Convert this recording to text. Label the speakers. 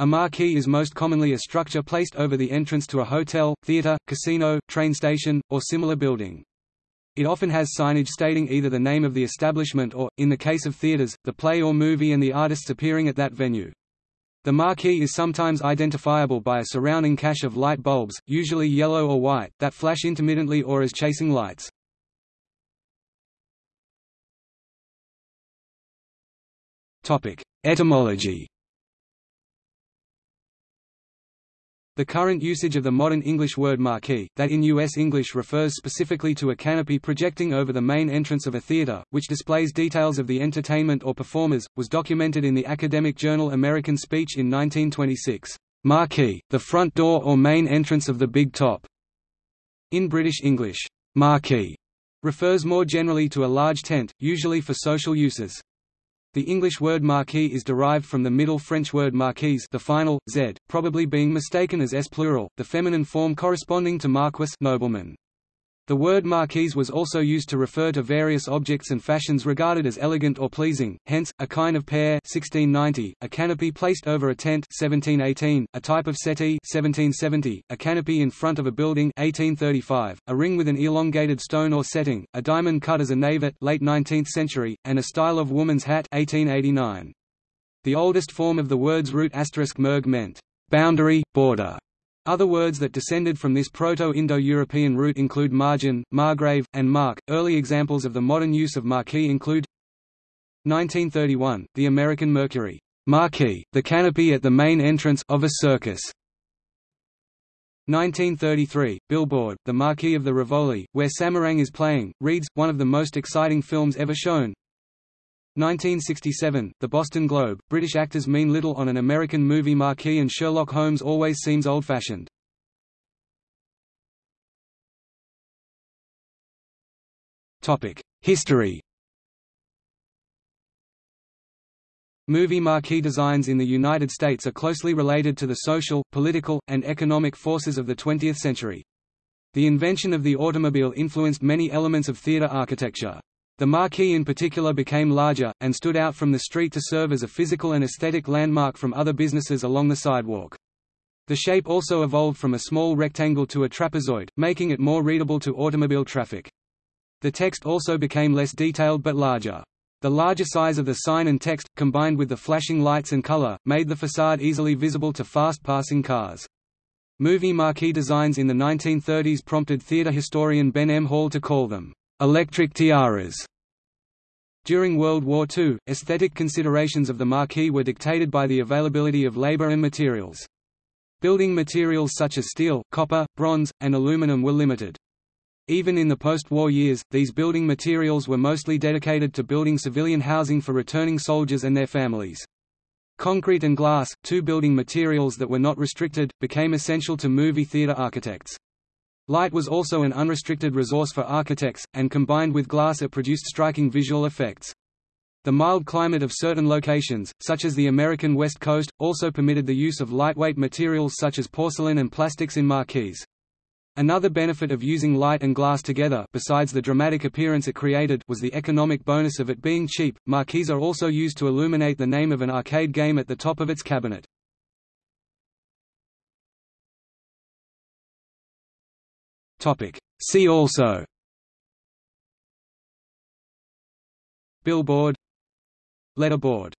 Speaker 1: A marquee is most commonly a structure placed over the entrance to a hotel, theater, casino, train station, or similar building. It often has signage stating either the name of the establishment or, in the case of theaters, the play or movie and the artists appearing at that venue. The marquee is sometimes identifiable by a surrounding cache of light bulbs, usually yellow or white, that flash intermittently or as chasing lights. Etymology The current usage of the modern English word marquee, that in U.S. English refers specifically to a canopy projecting over the main entrance of a theater, which displays details of the entertainment or performers, was documented in the academic journal American Speech in 1926. Marquee, the front door or main entrance of the big top. In British English, marquee refers more generally to a large tent, usually for social uses. The English word marquee is derived from the Middle French word marquise the final, z, probably being mistaken as s plural, the feminine form corresponding to marquis nobleman. The word marquise was also used to refer to various objects and fashions regarded as elegant or pleasing, hence, a kind of pear 1690, a canopy placed over a tent 1718, a type of settee 1770, a canopy in front of a building 1835, a ring with an elongated stone or setting, a diamond cut as a navette late 19th century, and a style of woman's hat 1889. The oldest form of the word's root asterisk merg meant boundary, border, other words that descended from this Proto-Indo-European root include margin, margrave, and mark. Early examples of the modern use of marquee include 1931, the American Mercury marquee, the canopy at the main entrance of a circus. 1933, Billboard, the Marquee of the Rivoli, where Samarang is playing, reads, one of the most exciting films ever shown. 1967, The Boston Globe, British actors mean little on an American movie marquee and Sherlock Holmes always seems old-fashioned. History Movie marquee designs in the United States are closely related to the social, political, and economic forces of the 20th century. The invention of the automobile influenced many elements of theater architecture. The marquee in particular became larger, and stood out from the street to serve as a physical and aesthetic landmark from other businesses along the sidewalk. The shape also evolved from a small rectangle to a trapezoid, making it more readable to automobile traffic. The text also became less detailed but larger. The larger size of the sign and text, combined with the flashing lights and color, made the facade easily visible to fast-passing cars. Movie marquee designs in the 1930s prompted theater historian Ben M. Hall to call them electric tiaras. During World War II, aesthetic considerations of the marquee were dictated by the availability of labor and materials. Building materials such as steel, copper, bronze, and aluminum were limited. Even in the post-war years, these building materials were mostly dedicated to building civilian housing for returning soldiers and their families. Concrete and glass, two building materials that were not restricted, became essential to movie theater architects. Light was also an unrestricted resource for architects, and combined with glass it produced striking visual effects. The mild climate of certain locations, such as the American West Coast, also permitted the use of lightweight materials such as porcelain and plastics in marquees. Another benefit of using light and glass together besides the dramatic appearance it created was the economic bonus of it being cheap. Marquees are also used to illuminate the name of an arcade game at the top of its cabinet. Topic. See also. Billboard. Letterboard